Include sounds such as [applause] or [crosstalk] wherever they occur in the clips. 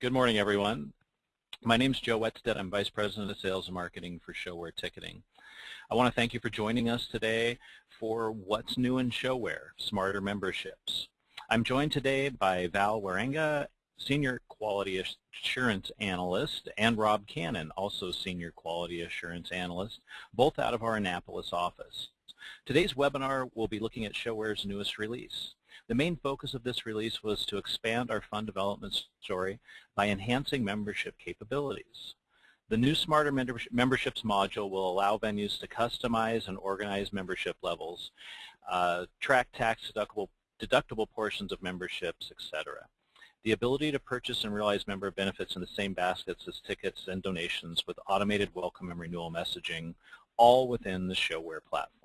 Good morning, everyone. My name is Joe Wetstead. I'm Vice President of Sales and Marketing for ShoWare Ticketing. I want to thank you for joining us today for What's New in ShoWare, Smarter Memberships. I'm joined today by Val Warenga, Senior Quality Assurance Analyst, and Rob Cannon, also Senior Quality Assurance Analyst, both out of our Annapolis office. Today's webinar will be looking at ShoWare's newest release. The main focus of this release was to expand our fund development story by enhancing membership capabilities. The new Smarter Memberships module will allow venues to customize and organize membership levels, uh, track tax deductible, deductible portions of memberships, etc. The ability to purchase and realize member benefits in the same baskets as tickets and donations with automated welcome and renewal messaging, all within the ShoWare platform.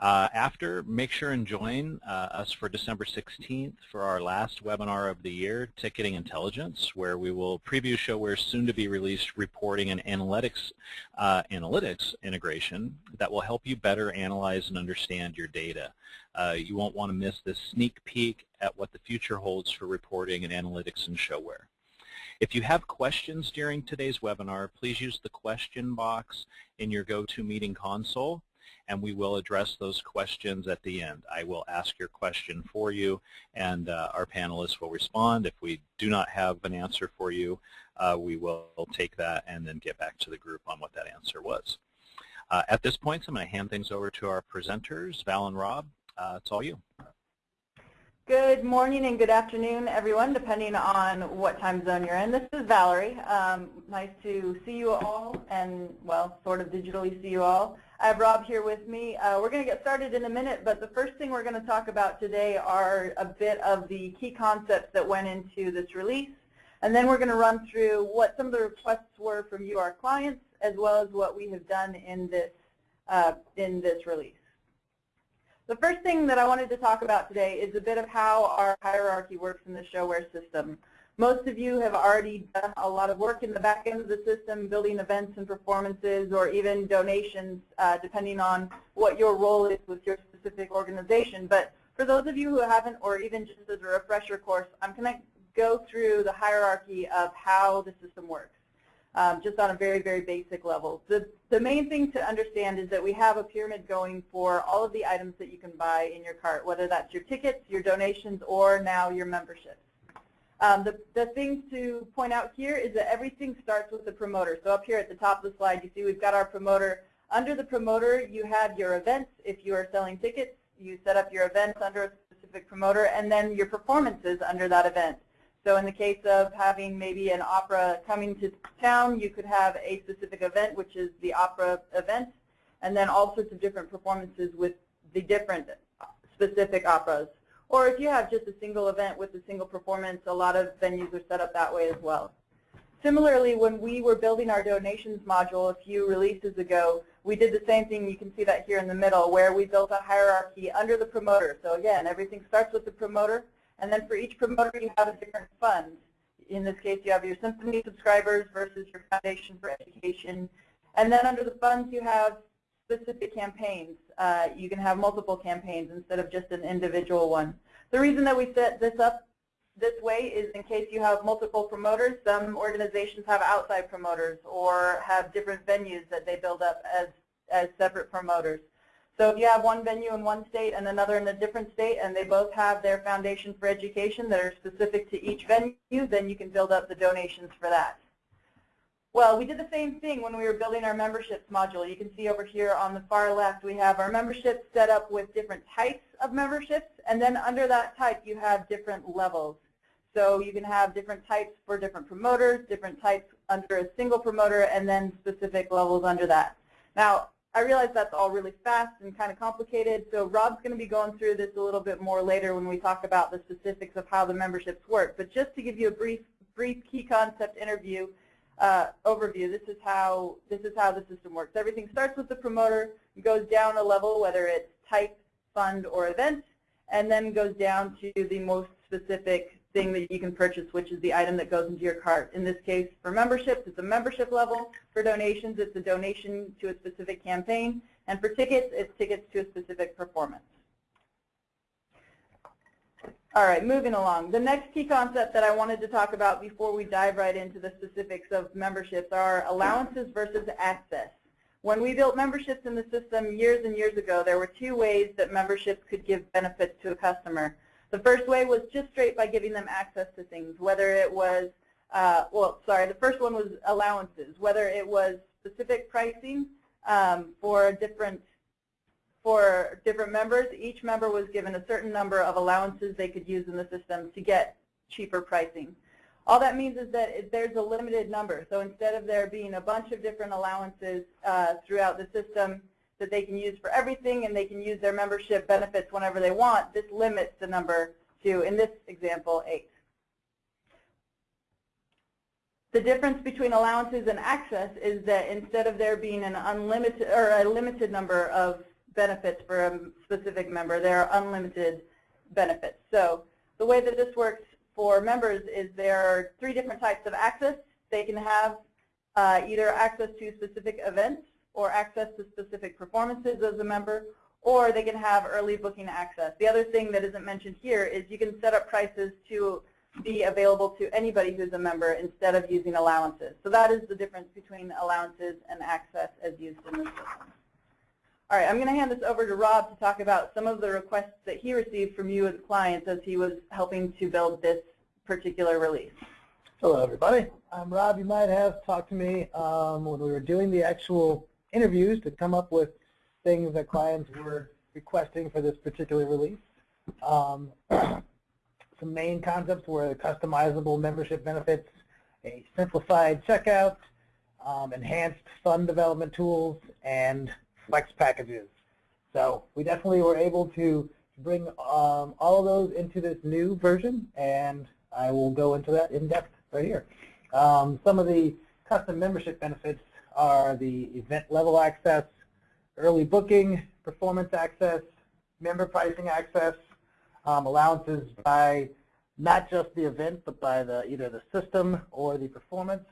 Uh, after, make sure and join uh, us for December 16th for our last webinar of the year, Ticketing Intelligence, where we will preview ShoWare's soon-to-be-released reporting and analytics, uh, analytics integration that will help you better analyze and understand your data. Uh, you won't want to miss this sneak peek at what the future holds for reporting and analytics in ShoWare. If you have questions during today's webinar, please use the question box in your GoToMeeting console and we will address those questions at the end. I will ask your question for you, and uh, our panelists will respond. If we do not have an answer for you, uh, we will take that and then get back to the group on what that answer was. Uh, at this point, I'm going to hand things over to our presenters, Val and Rob. Uh, it's all you. Good morning and good afternoon, everyone, depending on what time zone you're in. This is Valerie. Um, nice to see you all and, well, sort of digitally see you all. I have Rob here with me. Uh, we're going to get started in a minute, but the first thing we're going to talk about today are a bit of the key concepts that went into this release. And then we're going to run through what some of the requests were from you, our clients, as well as what we have done in this, uh, in this release. The first thing that I wanted to talk about today is a bit of how our hierarchy works in the ShoWare system. Most of you have already done a lot of work in the back end of the system, building events and performances or even donations, uh, depending on what your role is with your specific organization. But for those of you who haven't, or even just as a refresher course, I'm going to go through the hierarchy of how the system works, um, just on a very, very basic level. The, the main thing to understand is that we have a pyramid going for all of the items that you can buy in your cart, whether that's your tickets, your donations, or now your memberships. Um, the, the thing to point out here is that everything starts with the promoter. So up here at the top of the slide, you see we've got our promoter. Under the promoter, you have your events. If you are selling tickets, you set up your events under a specific promoter, and then your performances under that event. So in the case of having maybe an opera coming to town, you could have a specific event, which is the opera event, and then all sorts of different performances with the different specific operas. Or if you have just a single event with a single performance, a lot of venues are set up that way as well. Similarly, when we were building our donations module a few releases ago, we did the same thing. You can see that here in the middle, where we built a hierarchy under the promoter. So again, everything starts with the promoter, and then for each promoter you have a different fund. In this case, you have your Symphony subscribers versus your Foundation for Education. And then under the funds, you have specific campaigns. Uh, you can have multiple campaigns instead of just an individual one. The reason that we set this up this way is in case you have multiple promoters. Some organizations have outside promoters or have different venues that they build up as, as separate promoters. So if you have one venue in one state and another in a different state and they both have their foundation for education that are specific to each venue, then you can build up the donations for that. Well, we did the same thing when we were building our memberships module. You can see over here on the far left we have our memberships set up with different types of memberships, and then under that type you have different levels. So you can have different types for different promoters, different types under a single promoter, and then specific levels under that. Now, I realize that's all really fast and kind of complicated, so Rob's going to be going through this a little bit more later when we talk about the specifics of how the memberships work. But just to give you a brief, brief key concept interview, uh, overview. This is how this is how the system works. Everything starts with the promoter, goes down a level, whether it's type, fund, or event, and then goes down to the most specific thing that you can purchase, which is the item that goes into your cart. In this case, for memberships, it's a membership level. For donations, it's a donation to a specific campaign. And for tickets, it's tickets to a specific performance. All right, moving along. The next key concept that I wanted to talk about before we dive right into the specifics of memberships are allowances versus access. When we built memberships in the system years and years ago, there were two ways that memberships could give benefits to a customer. The first way was just straight by giving them access to things, whether it was, uh, well, sorry, the first one was allowances, whether it was specific pricing um, for different for different members. Each member was given a certain number of allowances they could use in the system to get cheaper pricing. All that means is that there's a limited number. So instead of there being a bunch of different allowances uh, throughout the system that they can use for everything and they can use their membership benefits whenever they want, this limits the number to, in this example, eight. The difference between allowances and access is that instead of there being an unlimited or a limited number of benefits for a specific member, there are unlimited benefits. So the way that this works for members is there are three different types of access. They can have uh, either access to specific events or access to specific performances as a member, or they can have early booking access. The other thing that isn't mentioned here is you can set up prices to be available to anybody who's a member instead of using allowances. So that is the difference between allowances and access as used in the system. All right, I'm going to hand this over to Rob to talk about some of the requests that he received from you as clients as he was helping to build this particular release. Hello, everybody. I'm Rob. You might have talked to me um, when we were doing the actual interviews to come up with things that clients were requesting for this particular release. Um, [clears throat] some main concepts were customizable membership benefits, a simplified checkout, um, enhanced fund development tools, and flex packages. So we definitely were able to bring um, all of those into this new version, and I will go into that in depth right here. Um, some of the custom membership benefits are the event level access, early booking, performance access, member pricing access, um, allowances by not just the event, but by the either the system or the performance.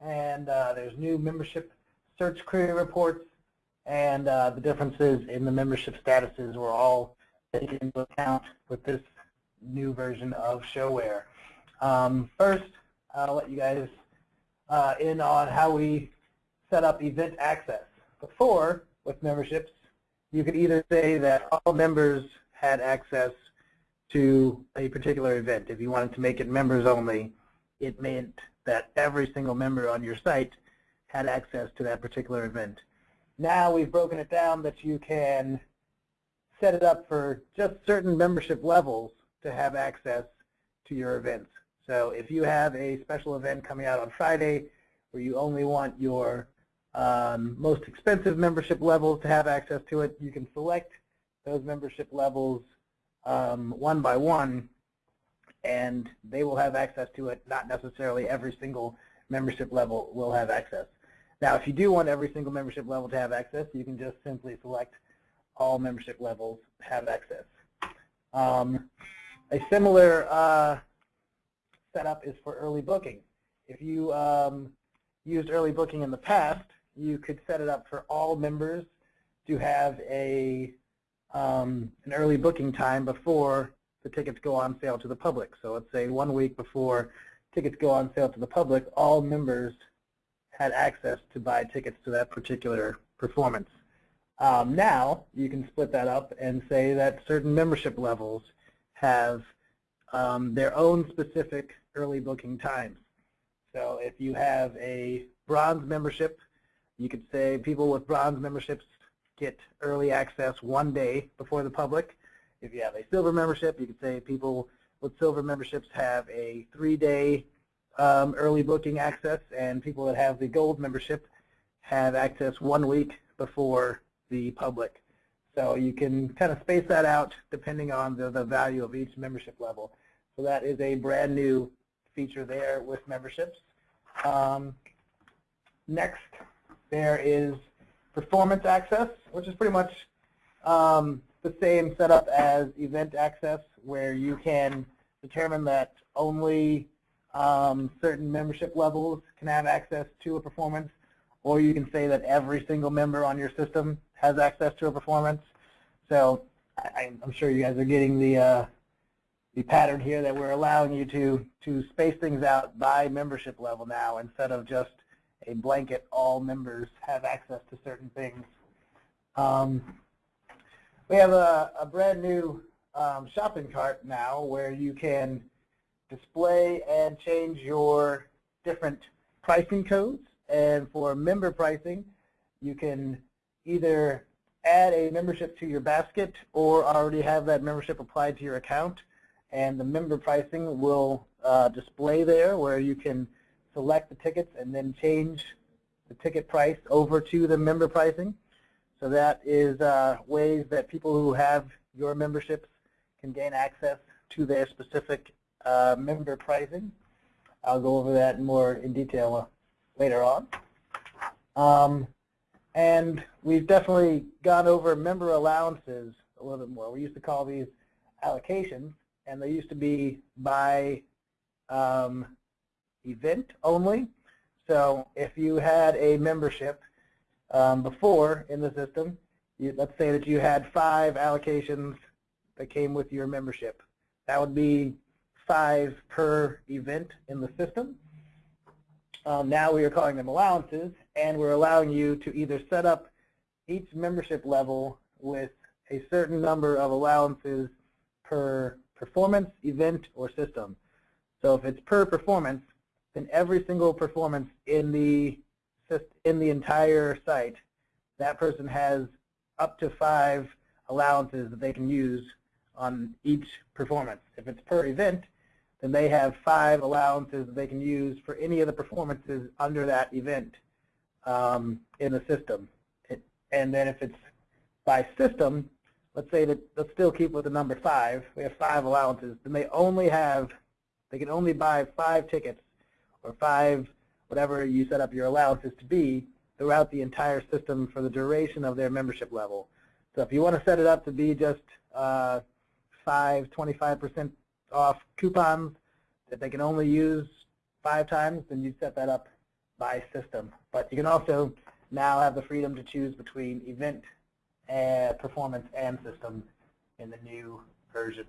And uh, there's new membership search query reports, and uh, the differences in the membership statuses were all taken into account with this new version of ShoWare. Um, first, I'll let you guys uh, in on how we set up event access. Before, with memberships, you could either say that all members had access to a particular event. If you wanted to make it members only, it meant that every single member on your site had access to that particular event. Now we've broken it down that you can set it up for just certain membership levels to have access to your events. So if you have a special event coming out on Friday where you only want your um, most expensive membership levels to have access to it, you can select those membership levels um, one by one and they will have access to it. Not necessarily every single membership level will have access. Now, if you do want every single membership level to have access, you can just simply select all membership levels have access. Um, a similar uh, setup is for early booking. If you um, used early booking in the past, you could set it up for all members to have a um, an early booking time before the tickets go on sale to the public. So let's say one week before tickets go on sale to the public, all members had access to buy tickets to that particular performance. Um, now you can split that up and say that certain membership levels have um, their own specific early booking times. So if you have a bronze membership, you could say people with bronze memberships get early access one day before the public. If you have a silver membership, you could say people with silver memberships have a three-day um, early booking access, and people that have the gold membership have access one week before the public. So you can kind of space that out depending on the, the value of each membership level. So that is a brand new feature there with memberships. Um, next, there is performance access, which is pretty much um, the same setup as event access, where you can determine that only um, certain membership levels can have access to a performance, or you can say that every single member on your system has access to a performance. So I, am sure you guys are getting the uh, the pattern here that we're allowing you to, to space things out by membership level now instead of just a blanket all members have access to certain things. Um, we have a, a brand new um, shopping cart now where you can display and change your different pricing codes. And for member pricing, you can either add a membership to your basket or already have that membership applied to your account. And the member pricing will uh, display there where you can select the tickets and then change the ticket price over to the member pricing. So that is uh, ways that people who have your memberships can gain access to their specific uh, member pricing. I'll go over that more in detail uh, later on. Um, and we've definitely gone over member allowances a little bit more. We used to call these allocations, and they used to be by um, event only. So if you had a membership um, before in the system, you, let's say that you had five allocations that came with your membership. That would be five per event in the system. Um, now we are calling them allowances, and we're allowing you to either set up each membership level with a certain number of allowances per performance, event, or system. So if it's per performance, then every single performance in the in the entire site, that person has up to five allowances that they can use on each performance. If it's per event, then they have five allowances that they can use for any of the performances under that event um, in the system. It, and then if it's by system, let's say that, let's still keep with the number five, we have five allowances, then they only have, they can only buy five tickets or five, whatever you set up your allowances to be throughout the entire system for the duration of their membership level. So if you want to set it up to be just uh, five, 25% off coupons that they can only use five times, then you set that up by system. But you can also now have the freedom to choose between event, and performance, and system in the new version.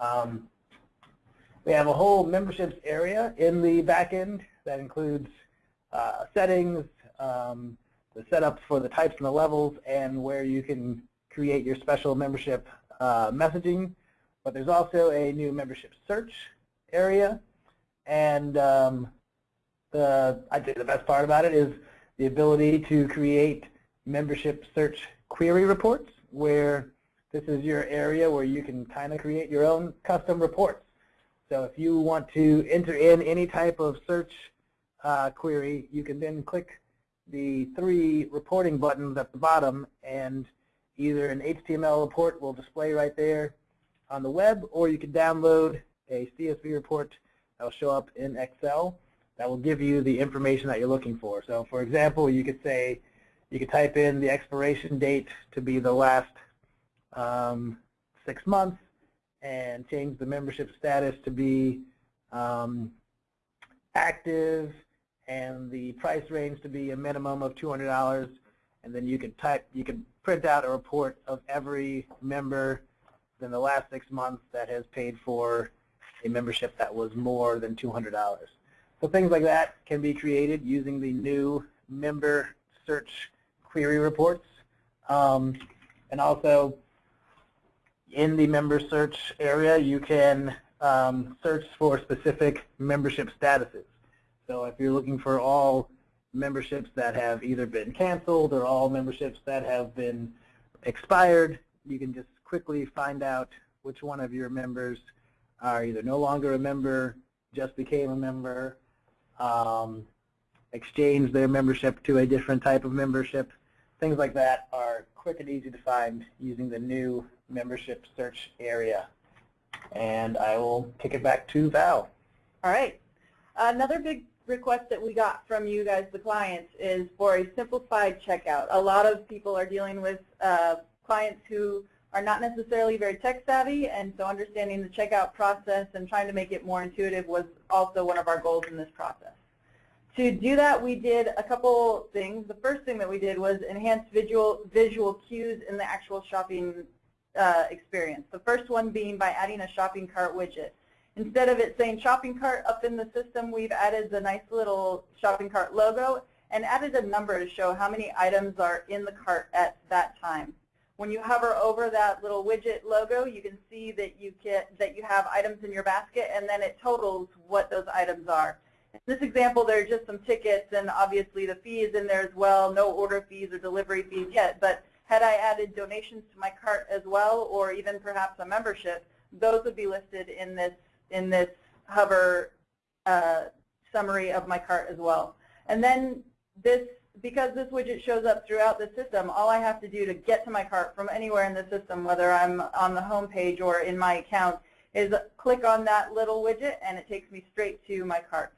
Um, we have a whole memberships area in the backend that includes uh, settings, um, the setup for the types and the levels, and where you can create your special membership uh, messaging but there's also a new membership search area. And um, the, I'd say the best part about it is the ability to create membership search query reports where this is your area where you can kind of create your own custom reports. So if you want to enter in any type of search uh, query, you can then click the three reporting buttons at the bottom and either an HTML report will display right there on the web, or you can download a CSV report that will show up in Excel that will give you the information that you're looking for. So for example, you could say, you could type in the expiration date to be the last um, six months and change the membership status to be um, active and the price range to be a minimum of $200 and then you could type, you could print out a report of every member in the last six months that has paid for a membership that was more than $200. So things like that can be created using the new member search query reports. Um, and also in the member search area, you can um, search for specific membership statuses. So if you're looking for all memberships that have either been canceled or all memberships that have been expired, you can just quickly find out which one of your members are either no longer a member, just became a member, um, exchange their membership to a different type of membership. Things like that are quick and easy to find using the new membership search area. And I will kick it back to Val. All right. Another big request that we got from you guys, the clients, is for a simplified checkout. A lot of people are dealing with uh, clients who are not necessarily very tech savvy, and so understanding the checkout process and trying to make it more intuitive was also one of our goals in this process. To do that, we did a couple things. The first thing that we did was enhance visual, visual cues in the actual shopping uh, experience. The first one being by adding a shopping cart widget. Instead of it saying shopping cart up in the system, we've added the nice little shopping cart logo and added a number to show how many items are in the cart at that time. When you hover over that little widget logo, you can see that you get that you have items in your basket, and then it totals what those items are. In this example, there are just some tickets, and obviously the fee is in there as well. No order fees or delivery fees yet, but had I added donations to my cart as well, or even perhaps a membership, those would be listed in this in this hover uh, summary of my cart as well. And then this, because this widget shows up throughout the system, all I have to do to get to my cart from anywhere in the system, whether I'm on the home page or in my account, is click on that little widget and it takes me straight to my cart.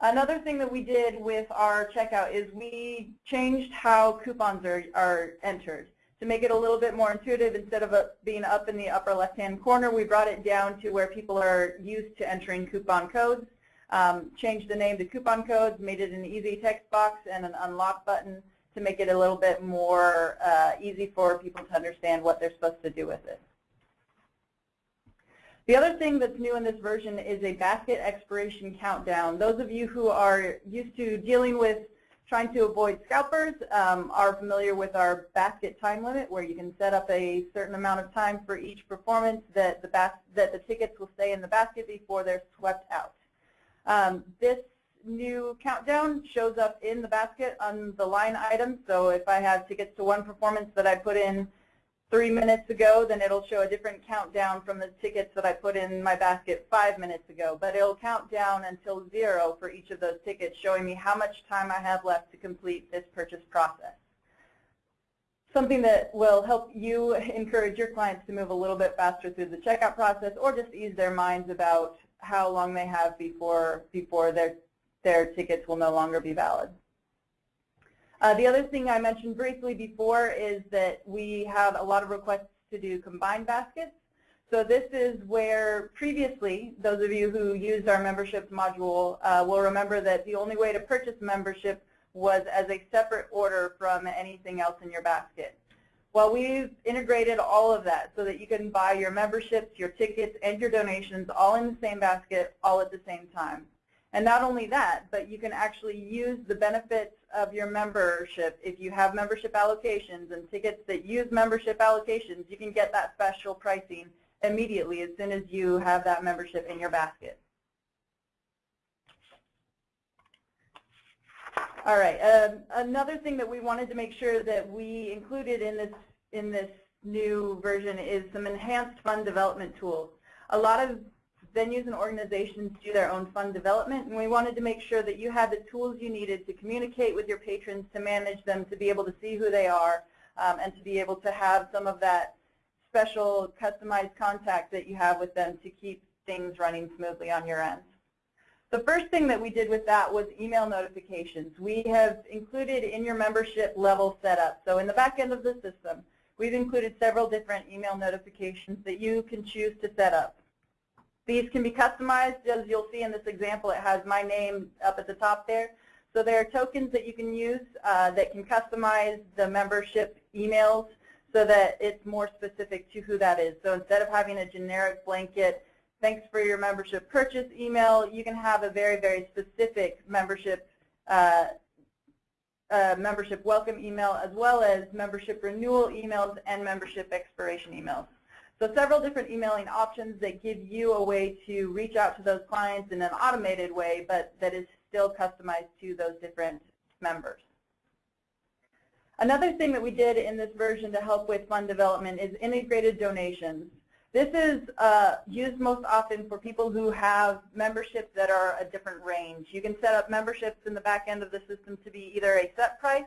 Another thing that we did with our checkout is we changed how coupons are, are entered. To make it a little bit more intuitive, instead of uh, being up in the upper left-hand corner, we brought it down to where people are used to entering coupon codes. Um, changed the name to coupon codes, made it an easy text box and an unlock button to make it a little bit more uh, easy for people to understand what they're supposed to do with it. The other thing that's new in this version is a basket expiration countdown. Those of you who are used to dealing with trying to avoid scalpers um, are familiar with our basket time limit where you can set up a certain amount of time for each performance that the, that the tickets will stay in the basket before they're swept out. Um, this new countdown shows up in the basket on the line item. So if I have tickets to one performance that I put in three minutes ago, then it'll show a different countdown from the tickets that I put in my basket five minutes ago. But it'll count down until zero for each of those tickets, showing me how much time I have left to complete this purchase process. Something that will help you [laughs] encourage your clients to move a little bit faster through the checkout process or just ease their minds about how long they have before, before their, their tickets will no longer be valid. Uh, the other thing I mentioned briefly before is that we have a lot of requests to do combined baskets. So this is where previously, those of you who used our memberships module uh, will remember that the only way to purchase membership was as a separate order from anything else in your basket. Well, we've integrated all of that so that you can buy your memberships, your tickets, and your donations all in the same basket all at the same time. And not only that, but you can actually use the benefits of your membership. If you have membership allocations and tickets that use membership allocations, you can get that special pricing immediately as soon as you have that membership in your basket. All right, um, another thing that we wanted to make sure that we included in this, in this new version is some enhanced fund development tools. A lot of venues and organizations do their own fund development, and we wanted to make sure that you had the tools you needed to communicate with your patrons, to manage them, to be able to see who they are, um, and to be able to have some of that special customized contact that you have with them to keep things running smoothly on your end. The first thing that we did with that was email notifications. We have included in your membership level setup. So in the back end of the system, we've included several different email notifications that you can choose to set up. These can be customized. As you'll see in this example, it has my name up at the top there. So there are tokens that you can use uh, that can customize the membership emails so that it's more specific to who that is. So instead of having a generic blanket, thanks for your membership purchase email, you can have a very, very specific membership uh, uh, membership welcome email as well as membership renewal emails and membership expiration emails. So several different emailing options that give you a way to reach out to those clients in an automated way, but that is still customized to those different members. Another thing that we did in this version to help with fund development is integrated donations. This is uh, used most often for people who have memberships that are a different range. You can set up memberships in the back end of the system to be either a set price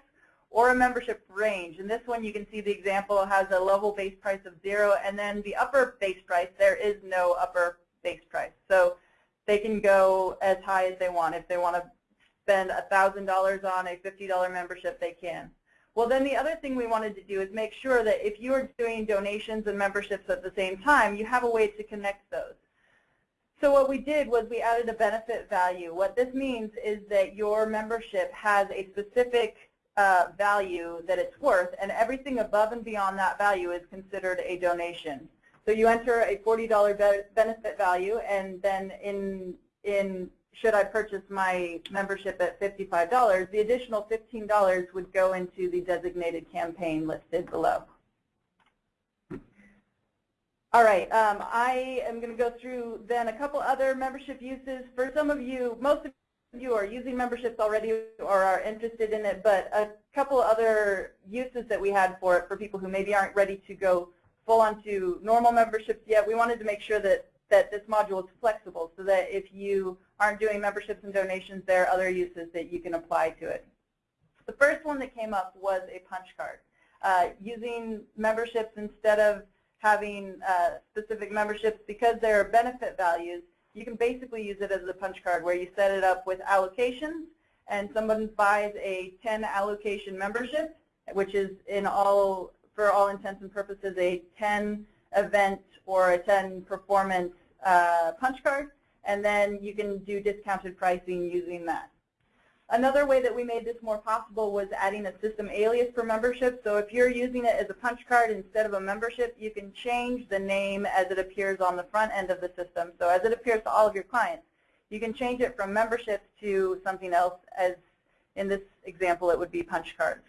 or a membership range. In this one you can see the example has a level base price of zero and then the upper base price, there is no upper base price. So they can go as high as they want. If they want to spend $1,000 on a $50 membership, they can. Well, then the other thing we wanted to do is make sure that if you are doing donations and memberships at the same time, you have a way to connect those. So what we did was we added a benefit value. What this means is that your membership has a specific uh, value that it's worth, and everything above and beyond that value is considered a donation. So you enter a $40 be benefit value, and then in, in should I purchase my membership at $55, the additional $15 would go into the designated campaign listed below. All right, um, I am going to go through then a couple other membership uses. For some of you, most of you are using memberships already or are interested in it, but a couple other uses that we had for it for people who maybe aren't ready to go full onto normal memberships yet. We wanted to make sure that, that this module is flexible so that if you aren't doing memberships and donations, there are other uses that you can apply to it. The first one that came up was a punch card. Uh, using memberships instead of having uh, specific memberships because there are benefit values, you can basically use it as a punch card where you set it up with allocations and someone buys a 10 allocation membership, which is in all, for all intents and purposes, a 10 event or a 10 performance uh, punch card, and then you can do discounted pricing using that. Another way that we made this more possible was adding a system alias for membership. So if you're using it as a punch card instead of a membership, you can change the name as it appears on the front end of the system. So as it appears to all of your clients, you can change it from membership to something else as in this example it would be punch cards.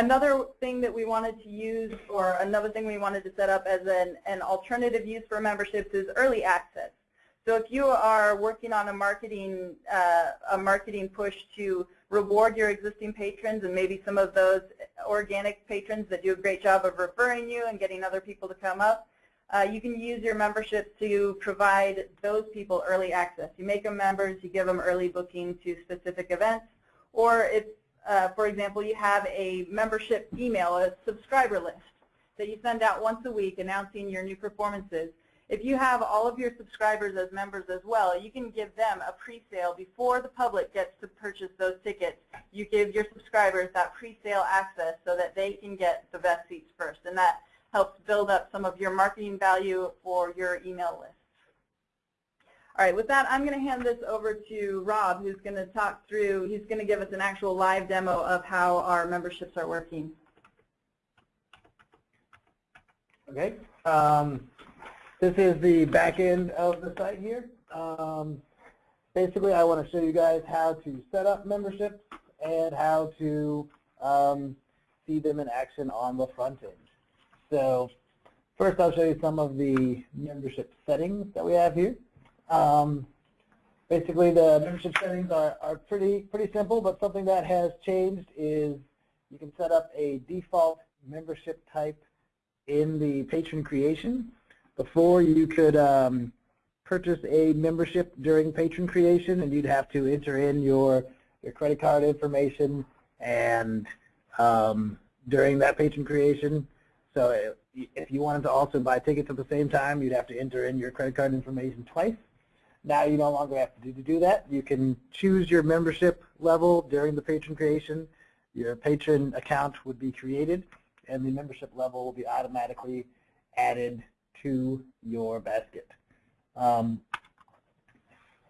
Another thing that we wanted to use or another thing we wanted to set up as an, an alternative use for memberships is early access. So if you are working on a marketing, uh, a marketing push to reward your existing patrons and maybe some of those organic patrons that do a great job of referring you and getting other people to come up, uh, you can use your membership to provide those people early access. You make them members, you give them early booking to specific events, or if, uh, for example, you have a membership email, a subscriber list that you send out once a week announcing your new performances. If you have all of your subscribers as members as well, you can give them a pre-sale before the public gets to purchase those tickets. You give your subscribers that pre-sale access so that they can get the best seats first, and that helps build up some of your marketing value for your email lists. All right, with that, I'm going to hand this over to Rob, who's going to talk through, he's going to give us an actual live demo of how our memberships are working. Okay. Um, this is the back end of the site here. Um, basically, I want to show you guys how to set up memberships and how to um, see them in action on the front end. So first I'll show you some of the membership settings that we have here. Um, basically the membership settings are, are pretty, pretty simple, but something that has changed is you can set up a default membership type in the patron creation. Before you could um, purchase a membership during patron creation and you'd have to enter in your, your credit card information and um, during that patron creation. So if you wanted to also buy tickets at the same time, you'd have to enter in your credit card information twice. Now you no longer have to do, that. You can choose your membership level during the patron creation. Your patron account would be created and the membership level will be automatically added to your basket. Um,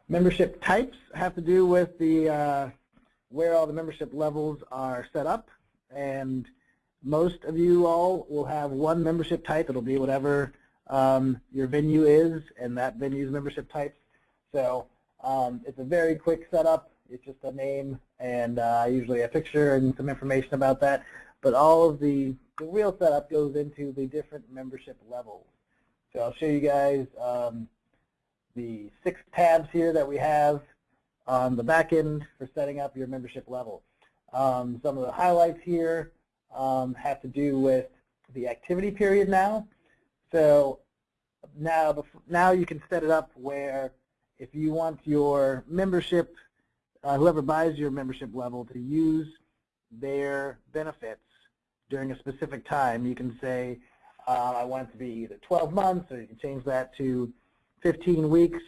membership types have to do with the uh, where all the membership levels are set up and most of you all will have one membership type. It'll be whatever um, your venue is and that venue's membership types. So um, it's a very quick setup. It's just a name and uh, usually a picture and some information about that. But all of the, the real setup goes into the different membership levels. So I'll show you guys um, the six tabs here that we have on the back end for setting up your membership level. Um, some of the highlights here um, have to do with the activity period now. So now, now you can set it up where if you want your membership, uh, whoever buys your membership level to use their benefits during a specific time, you can say, uh, I want it to be either 12 months or you can change that to 15 weeks,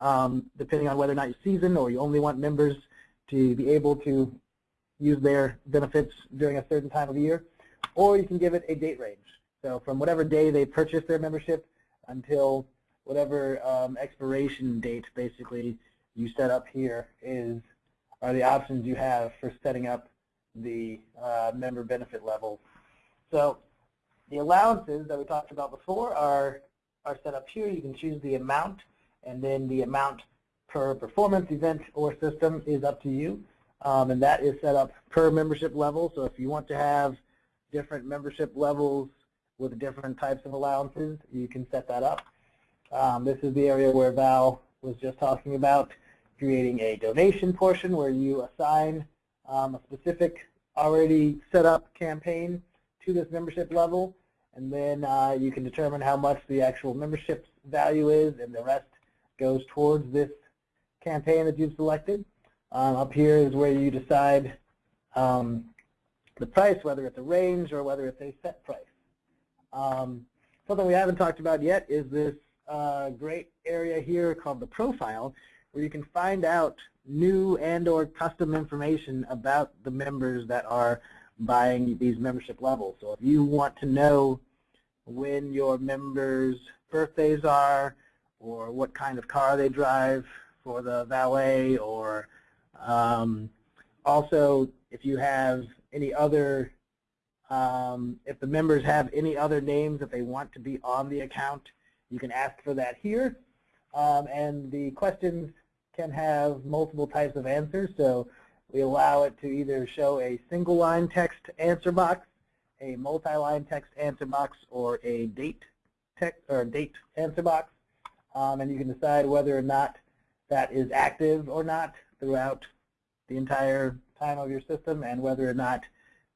um, depending on whether or not you season or you only want members to be able to use their benefits during a certain time of year. Or you can give it a date range. So from whatever day they purchase their membership until whatever um, expiration date basically you set up here is are the options you have for setting up the uh, member benefit levels. So the allowances that we talked about before are, are set up here. You can choose the amount, and then the amount per performance event or system is up to you. Um, and that is set up per membership level. So if you want to have different membership levels with different types of allowances, you can set that up. Um, this is the area where Val was just talking about creating a donation portion where you assign um, a specific already set up campaign to this membership level and then uh, you can determine how much the actual membership value is and the rest goes towards this campaign that you've selected. Um, up here is where you decide um, the price, whether it's a range or whether it's a set price. Um, something we haven't talked about yet is this uh, great area here called the profile, where you can find out new and or custom information about the members that are buying these membership levels. So if you want to know when your members' birthdays are or what kind of car they drive for the valet or um, also if you have any other, um, if the members have any other names that they want to be on the account, you can ask for that here. Um, and the questions can have multiple types of answers. So we allow it to either show a single line text answer box, a multi-line text answer box, or a date text or date answer box. Um, and you can decide whether or not that is active or not throughout the entire time of your system and whether or not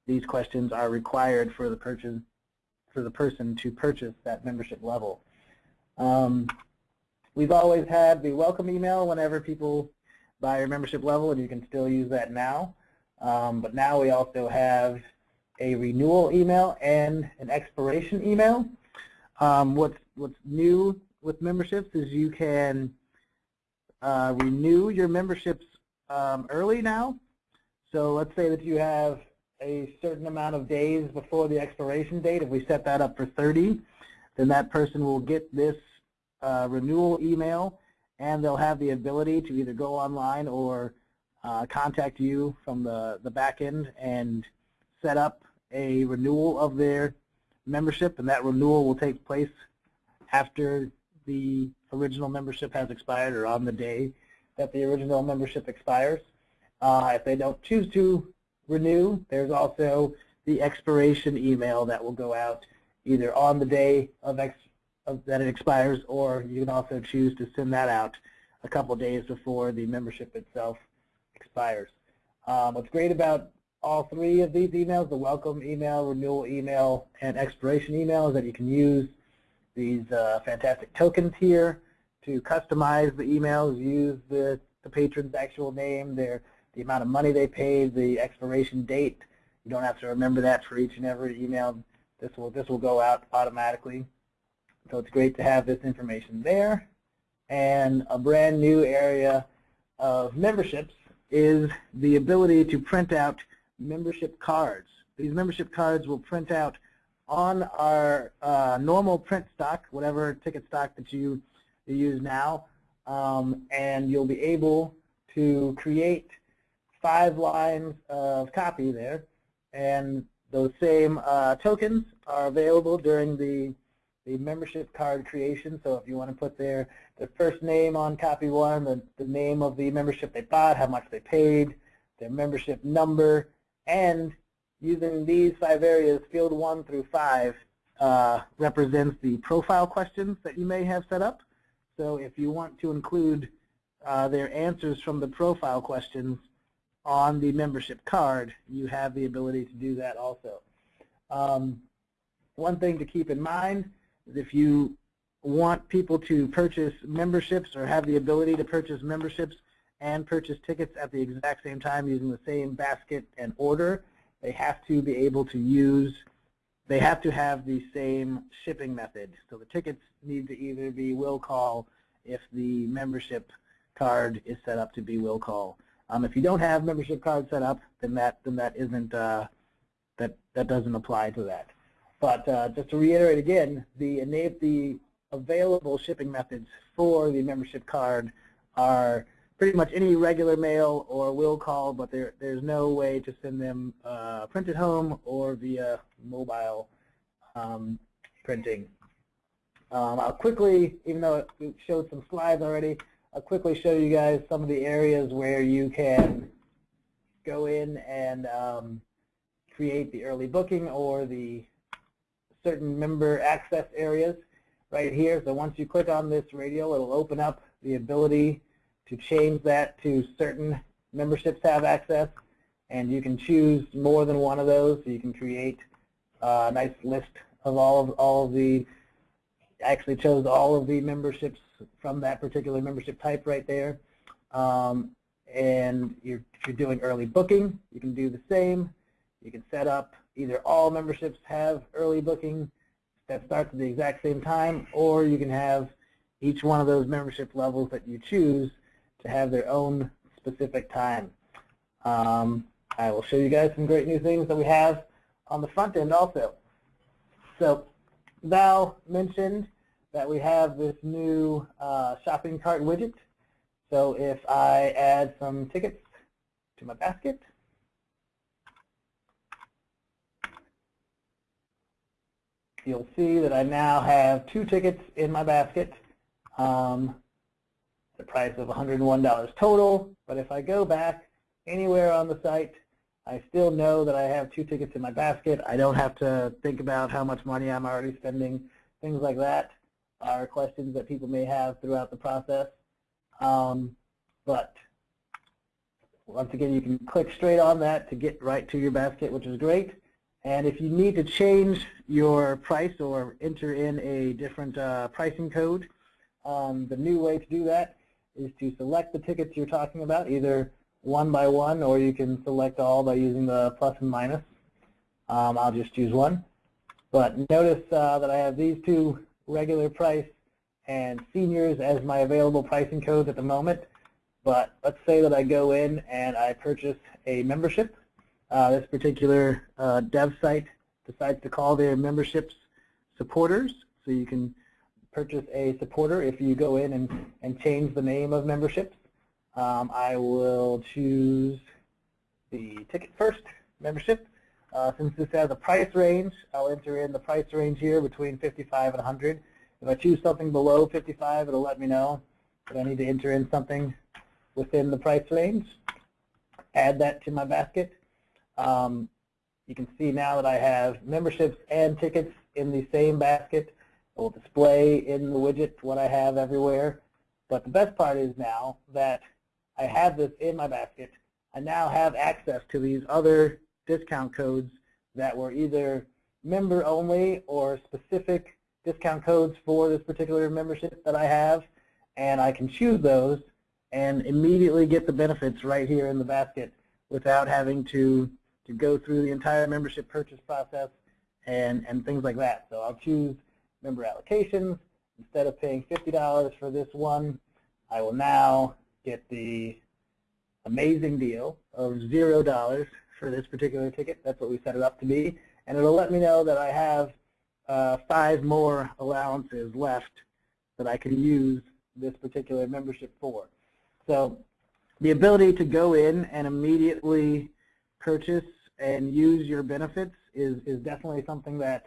these questions are required for the purchase for the person to purchase that membership level. Um, we've always had the welcome email whenever people buy your membership level, and you can still use that now. Um, but now we also have a renewal email and an expiration email. Um, what's, what's new with memberships is you can uh, renew your memberships um, early now. So let's say that you have a certain amount of days before the expiration date. If we set that up for 30, then that person will get this uh, renewal email and they'll have the ability to either go online or uh, contact you from the, the back end and set up a renewal of their membership and that renewal will take place after the original membership has expired or on the day that the original membership expires. Uh, if they don't choose to renew, there's also the expiration email that will go out either on the day of, ex of that it expires or you can also choose to send that out a couple days before the membership itself expires. Um, what's great about all three of these emails, the welcome email, renewal email, and expiration email, is that you can use these uh, fantastic tokens here to customize the emails, use the, the patron's actual name, their the amount of money they paid, the expiration date. You don't have to remember that for each and every email. This will this will go out automatically. So it's great to have this information there. And a brand new area of memberships is the ability to print out membership cards. These membership cards will print out on our uh, normal print stock, whatever ticket stock that you you use now, um, and you'll be able to create five lines of copy there, and those same uh, tokens are available during the the membership card creation. So if you want to put their their first name on copy one, the, the name of the membership they bought, how much they paid, their membership number, and using these five areas, field one through five uh, represents the profile questions that you may have set up. So if you want to include uh, their answers from the profile questions on the membership card, you have the ability to do that also. Um, one thing to keep in mind is if you want people to purchase memberships or have the ability to purchase memberships and purchase tickets at the exact same time using the same basket and order, they have to be able to use, they have to have the same shipping method. So the tickets need to either be will call if the membership card is set up to be will call. Um, if you don't have membership card set up, then that then that isn't uh, that that doesn't apply to that. But uh, just to reiterate again, the the available shipping methods for the membership card are pretty much any regular mail or will call, but there, there's no way to send them uh, printed home or via mobile um, printing. Um, I'll quickly, even though it showed some slides already, I'll quickly show you guys some of the areas where you can go in and um, create the early booking or the certain member access areas right here. So once you click on this radial, it'll open up the ability to change that to certain memberships have access. And you can choose more than one of those. So you can create a nice list of all of all of the actually chose all of the memberships from that particular membership type right there. Um, and you're, if you're doing early booking, you can do the same. You can set up either all memberships have early booking that starts at the exact same time, or you can have each one of those membership levels that you choose to have their own specific time. Um, I will show you guys some great new things that we have on the front end also. So Val mentioned that we have this new uh, shopping cart widget. So if I add some tickets to my basket, you'll see that I now have two tickets in my basket. Um, the price of $101 total, but if I go back anywhere on the site, I still know that I have two tickets in my basket. I don't have to think about how much money I'm already spending. Things like that are questions that people may have throughout the process. Um, but once again, you can click straight on that to get right to your basket, which is great. And if you need to change your price or enter in a different uh, pricing code, um, the new way to do that is to select the tickets you're talking about, either one by one, or you can select all by using the plus and minus. Um, I'll just choose one. But notice uh, that I have these two regular price and seniors as my available pricing codes at the moment. But let's say that I go in and I purchase a membership. Uh, this particular uh, dev site decides to call their memberships supporters. So you can purchase a supporter if you go in and, and change the name of memberships. Um, I will choose the ticket first membership. Uh, since this has a price range, I'll enter in the price range here between 55 and 100. If I choose something below 55, it'll let me know that I need to enter in something within the price range. Add that to my basket. Um, you can see now that I have memberships and tickets in the same basket. It will display in the widget what I have everywhere. But the best part is now that I have this in my basket, I now have access to these other discount codes that were either member only or specific discount codes for this particular membership that I have. And I can choose those and immediately get the benefits right here in the basket without having to, to go through the entire membership purchase process and, and things like that. So I'll choose member allocations. Instead of paying $50 for this one, I will now get the amazing deal of $0 for this particular ticket. That's what we set it up to be. And it'll let me know that I have uh, five more allowances left that I can use this particular membership for. So the ability to go in and immediately purchase and use your benefits is, is definitely something that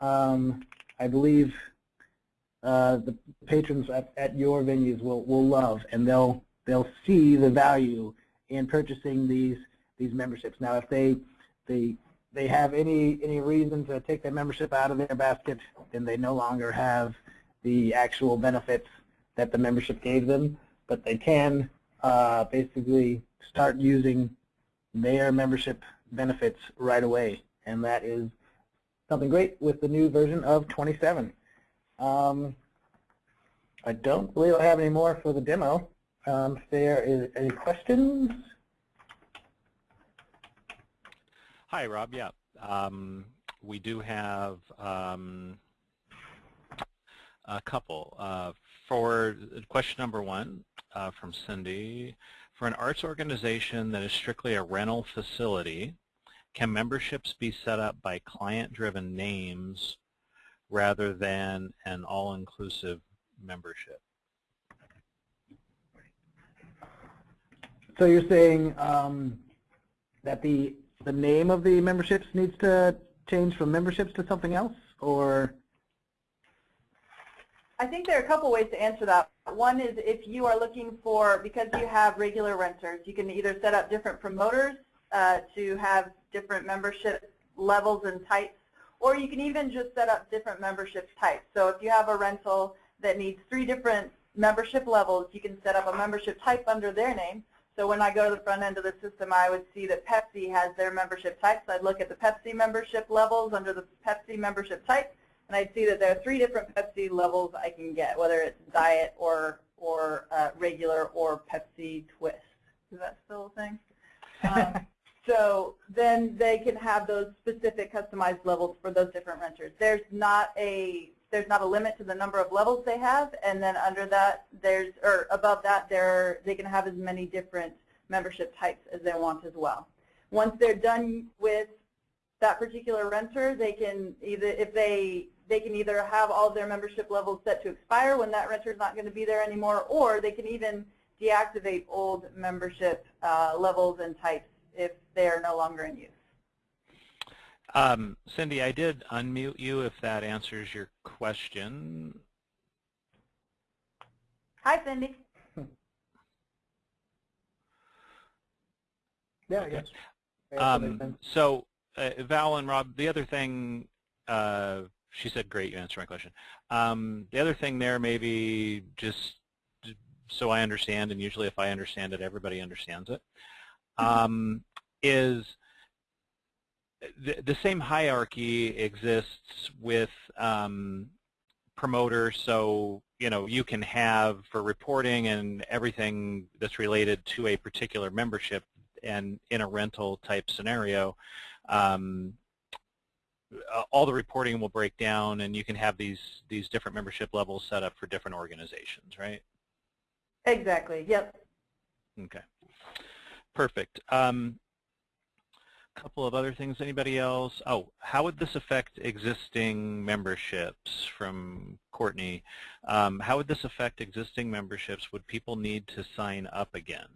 um, I believe uh, the patrons at, at your venues will, will love, and they'll they'll see the value in purchasing these these memberships. Now, if they they they have any any reason to take their membership out of their basket, then they no longer have the actual benefits that the membership gave them. But they can uh, basically start using their membership benefits right away, and that is something great with the new version of 27. Um, I don't believe I have any more for the demo. Um, if there is any questions? Hi, Rob. Yeah, um, we do have um, a couple. Uh, for question number one uh, from Cindy, for an arts organization that is strictly a rental facility, can memberships be set up by client-driven names rather than an all-inclusive membership? So you're saying um, that the the name of the memberships needs to change from memberships to something else, or? I think there are a couple ways to answer that. One is if you are looking for, because you have regular renters, you can either set up different promoters uh, to have different membership levels and types, or you can even just set up different membership types. So if you have a rental that needs three different membership levels, you can set up a membership type under their name. So when I go to the front end of the system, I would see that Pepsi has their membership types. I'd look at the Pepsi membership levels under the Pepsi membership type, and I'd see that there are three different Pepsi levels I can get, whether it's diet or or uh, regular or Pepsi Twist. Is that still a thing? Um, [laughs] so then they can have those specific customized levels for those different renters. There's not a there's not a limit to the number of levels they have, and then under that there's or above that they they can have as many different membership types as they want as well. Once they're done with that particular renter, they can either if they they can either have all of their membership levels set to expire when that renter is not going to be there anymore, or they can even deactivate old membership uh, levels and types if they are no longer in use. Um, Cindy, I did unmute you if that answers your question. Hi, Cindy. [laughs] Yeah, yes. Um, so, uh, Val and Rob, the other thing, uh, she said, great, you answered my question. Um, the other thing there, maybe just so I understand, and usually if I understand it, everybody understands it, um, is the, the same hierarchy exists with um, promoters. So you know you can have for reporting and everything that's related to a particular membership, and in a rental type scenario, um, all the reporting will break down, and you can have these these different membership levels set up for different organizations, right? Exactly. Yep. Okay. Perfect. Um, couple of other things. Anybody else? Oh, how would this affect existing memberships from Courtney? Um, how would this affect existing memberships? Would people need to sign up again?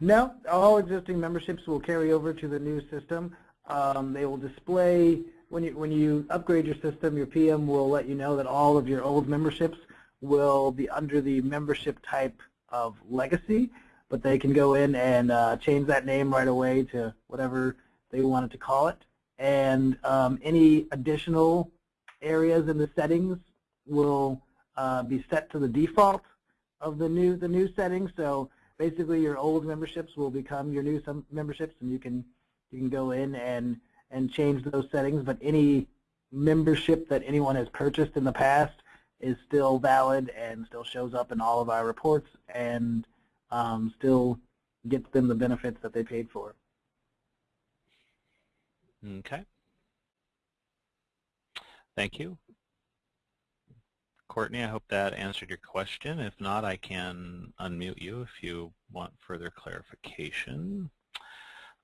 No, all existing memberships will carry over to the new system. Um, they will display, when you, when you upgrade your system, your PM will let you know that all of your old memberships will be under the membership type of legacy but they can go in and uh, change that name right away to whatever they wanted to call it. And um, any additional areas in the settings will uh, be set to the default of the new the new settings. So basically, your old memberships will become your new memberships, and you can you can go in and and change those settings. But any membership that anyone has purchased in the past is still valid and still shows up in all of our reports and um, still gets them the benefits that they paid for. Okay. Thank you. Courtney, I hope that answered your question. If not, I can unmute you if you want further clarification.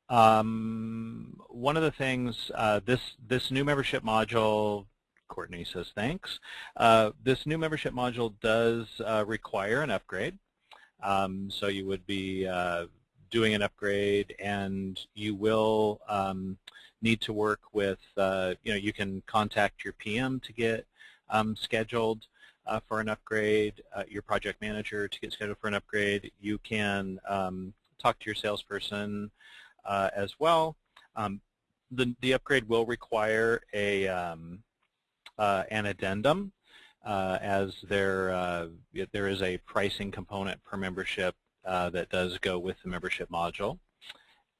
Um, one of the things, uh, this, this new membership module, Courtney says thanks, uh, this new membership module does uh, require an upgrade. Um, so you would be uh, doing an upgrade and you will um, need to work with, uh, you know, you can contact your PM to get um, scheduled uh, for an upgrade, uh, your project manager to get scheduled for an upgrade. You can um, talk to your salesperson uh, as well. Um, the, the upgrade will require a, um, uh, an addendum uh, as there uh, there is a pricing component per membership uh, that does go with the membership module.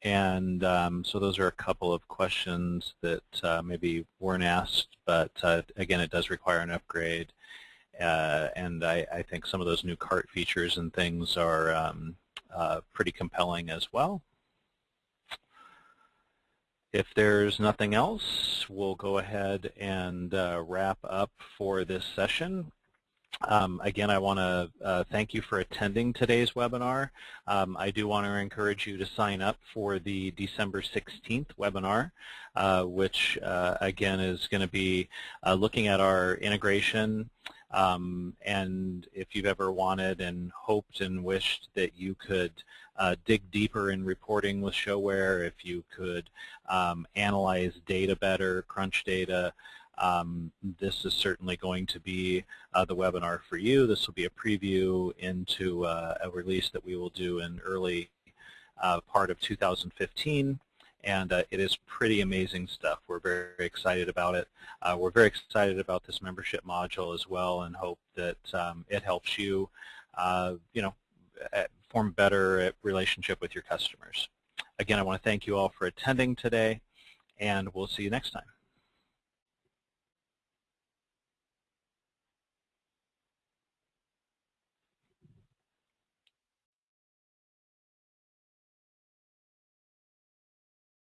And um, so those are a couple of questions that uh, maybe weren't asked, but uh, again, it does require an upgrade. Uh, and I, I, think some of those new cart features and things are um, pretty compelling as well. If there's nothing else, we'll go ahead and uh, wrap up for this session. Um, again, I want to uh, thank you for attending today's webinar. Um, I do want to encourage you to sign up for the December 16th webinar, uh, which uh, again is going to be uh, looking at our integration Um, and if you've ever wanted and hoped and wished that you could uh, dig deeper in reporting with ShoWare, if you could um, analyze data better, crunch data, um, this is certainly going to be uh, the webinar for you. This will be a preview into uh, a release that we will do in early uh, part of 2015 and uh, it is pretty amazing stuff. We're very, excited about it. Uh, we're very excited about this membership module as well and hope that um, it helps you, uh, you know, Uh, form better uh, relationship with your customers. Again, I want to thank you all for attending today, and we'll see you next time.